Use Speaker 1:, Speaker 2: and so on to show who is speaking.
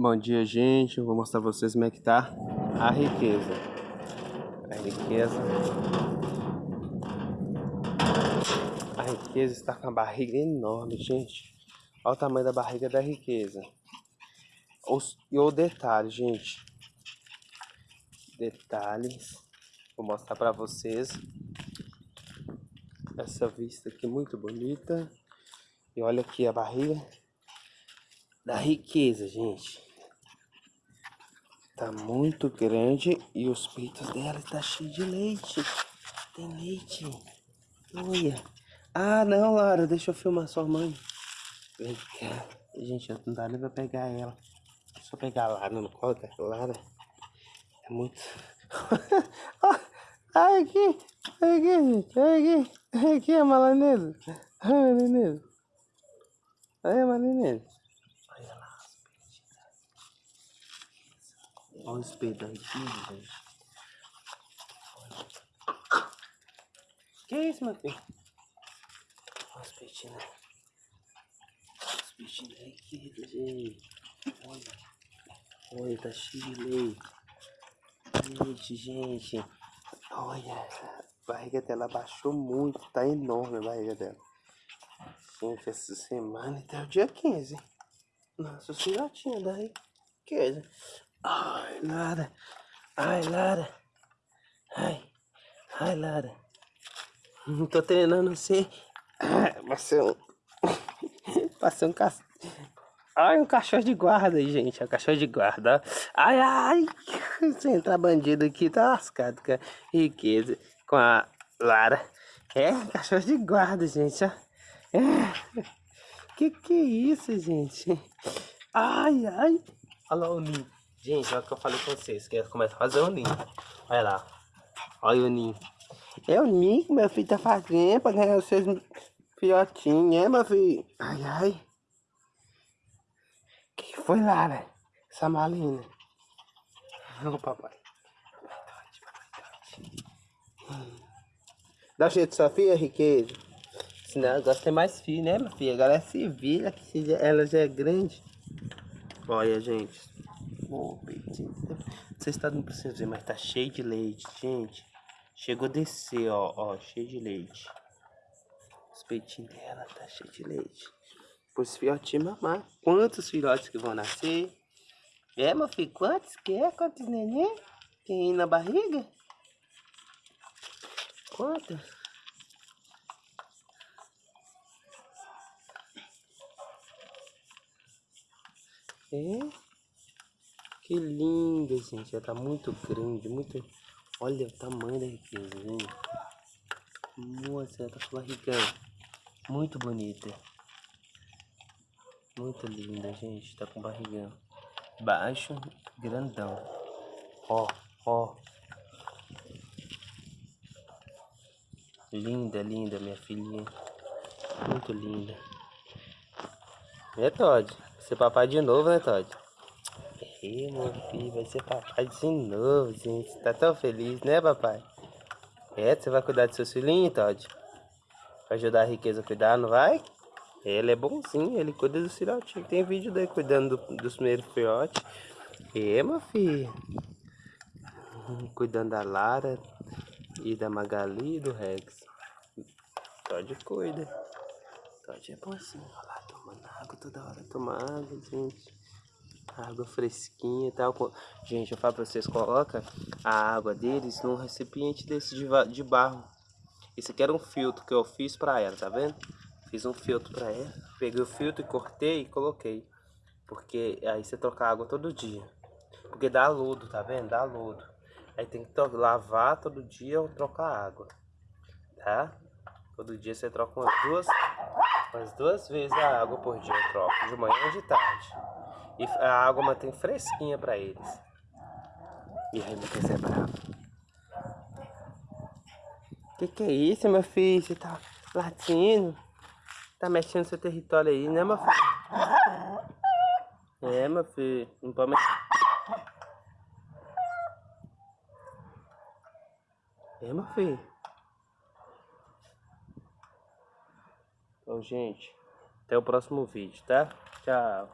Speaker 1: Bom dia, gente. Eu vou mostrar pra vocês como é que tá a riqueza. A riqueza. A riqueza está com a barriga enorme, gente. Olha o tamanho da barriga da riqueza. E o detalhe, gente. Detalhes. Vou mostrar pra vocês. Essa vista aqui muito bonita. E olha aqui a barriga da riqueza, gente. Tá muito grande e os peitos dela tá cheio de leite. Tem leite. Olha. Ah, não, Lara, deixa eu filmar sua mãe. Vem cá. Gente, não dá nem pra pegar ela. Deixa eu pegar a Lara no colo, tá? Lara é muito... Ai, aqui. Ai, aqui, gente. Ai, aqui. Ai, aqui a malanesa. Ai, malanesa. Ai, malanesa. Olha o espelho da Ritinha, gente. Que isso, meu filho? Olha os peitinhos. Né? Os peitinhos Riquita, gente. Olha. Olha, tá cheio de leite. Leite, gente. Olha, a barriga dela baixou muito. Tá enorme a barriga dela. Gente, essa semana até o dia 15. Nossa, os filhotinhos da riqueza. Ai, Lara. Ai, Lara. Ai. Ai, Lara. Não tô treinando ser. Passei um. Passei um cachorro. Ai, um cachorro de guarda aí, gente. É um cachorro de guarda. Ai, ai. Se entrar bandido aqui, tá lascado com a riqueza. Com a Lara. É, cachorro de guarda, gente. Ó. É. Que que é isso, gente? Ai, ai. Olha lá o ninho. Gente, olha o que eu falei com vocês, que começa a fazer o ninho. Olha lá. Olha o ninho. É o ninho que meu filho tá fazendo pra ganhar os seus filhotinhos, né, meu filho? Ai, ai. que foi lá, né? Essa malina. Ô, papai. Dá jeito sua filha, riqueza. Senão ela gosta de ter mais filho, né, minha filha? Agora é civil, ela já é grande. Olha, gente. Oh, peitinho. Vocês estão não precisam ver, mas tá cheio de leite, gente. Chegou a descer, ó, ó, cheio de leite. Os peitinhos dela tá cheio de leite. Pois filhotinhos mamar. Quantos filhotes que vão nascer? É, meu filho, quantos que é? Quantos neném? Tem na barriga? Quantos? É? Que linda, gente. Ela tá muito grande, muito... Olha o tamanho da riqueza, gente. Nossa, ela tá com barrigão. Muito bonita. Muito linda, gente. Tá com barrigão. Baixo, grandão. Ó, ó. Linda, linda, minha filhinha. Muito linda. É, Todd? Você papai de novo, né, Todd? Ih, meu filho, vai ser papai de novo, gente. Tá tão feliz, né, papai? É, você vai cuidar dos seus filhinhos, Todd? Vai ajudar a riqueza a cuidar, não vai? Ele é bonzinho, ele cuida dos filhotinhos. Tem vídeo dele cuidando do, dos primeiros filhotes. É, meu filho. Cuidando da Lara e da Magali e do Rex. Todd cuida. Todd é bonzinho. Olha lá, tomando água toda hora. Toma água, gente água fresquinha e tal. Gente, eu falo pra vocês, coloca a água deles num recipiente desse de, barro. Esse aqui era um filtro que eu fiz pra ela, tá vendo? Fiz um filtro pra ela. Peguei o filtro e cortei e coloquei. Porque aí você troca água todo dia. Porque dá lodo, tá vendo? Dá lodo. Aí tem que lavar todo dia ou trocar água. Tá? Todo dia você troca umas duas, umas duas vezes a água por dia. Eu troco de manhã e de tarde. E a água mantém fresquinha para eles. E aí, meu Deus, é bravo. Que que é isso, meu filho? Você tá latindo? Tá mexendo no seu território aí, né, meu filho? É, meu filho. Não pode mexer. É, meu filho. Então, gente, até o próximo vídeo, tá? Tchau.